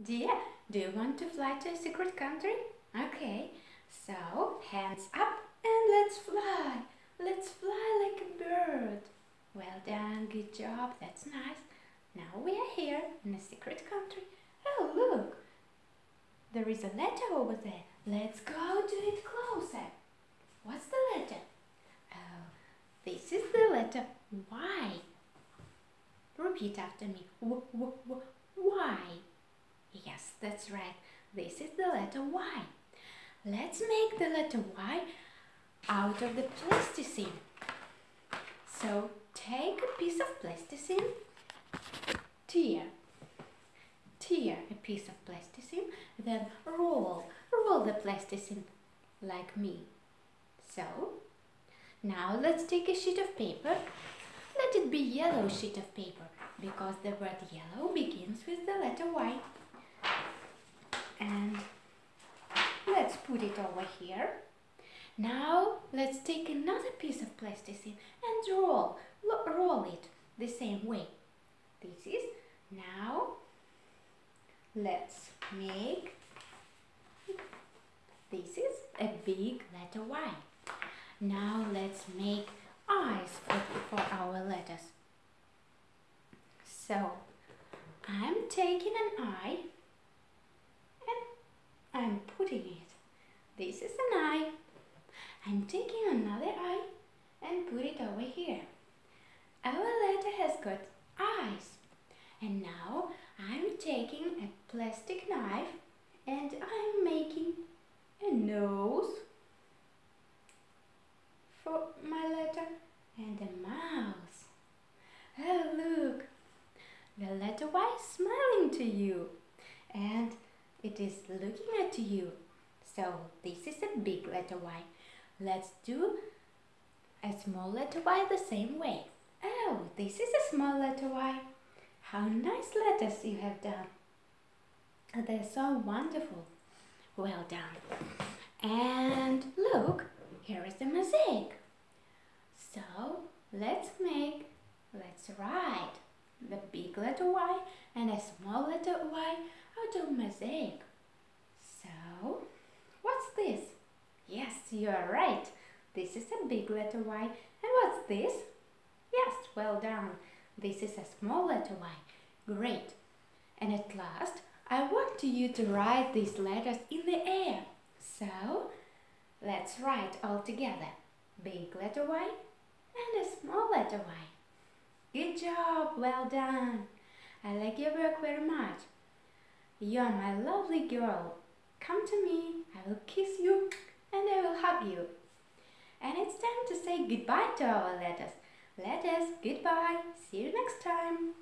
Dear, do you want to fly to a secret country? Okay, so hands up and let's fly. Let's fly like a bird. Well done, good job, that's nice. Now we are here in a secret country. Oh, look, there is a letter over there. Let's go to it closer. What's the letter? Oh, this is the letter Y. Repeat after me. W, w, w, y. That's right. This is the letter Y. Let's make the letter Y out of the plasticine. So take a piece of plasticine, tear, tear a piece of plasticine, then roll, roll the plasticine like me. So, now let's take a sheet of paper. Let it be yellow sheet of paper because the word yellow begins with the letter Y and let's put it over here. Now let's take another piece of plasticine and roll, roll it the same way. This is now let's make this is a big letter Y. Now let's make eyes for, for our letters. So I'm taking an eye I'm putting it. This is an eye. I'm taking another eye and put it over here. Our letter has got eyes. And now I'm taking a plastic knife and I'm making a nose for my letter and a mouth. Oh, look, the letter Y is smiling to you. And it is looking at you. So this is a big letter Y. Let's do a small letter Y the same way. Oh, this is a small letter Y. How nice letters you have done. They're so wonderful. Well done. And look, here is the mosaic. So let's make, let's write the big letter Y and a small letter Y out of mosaic. So, what's this? Yes, you are right. This is a big letter Y. And what's this? Yes, well done. This is a small letter Y. Great. And at last, I want you to write these letters in the air. So, let's write all together. Big letter Y and a small letter Y. Good job, well done. I like your work very much. You are my lovely girl. Come to me, I will kiss you and I will hug you. And it's time to say goodbye to our letters. Letters, goodbye. See you next time.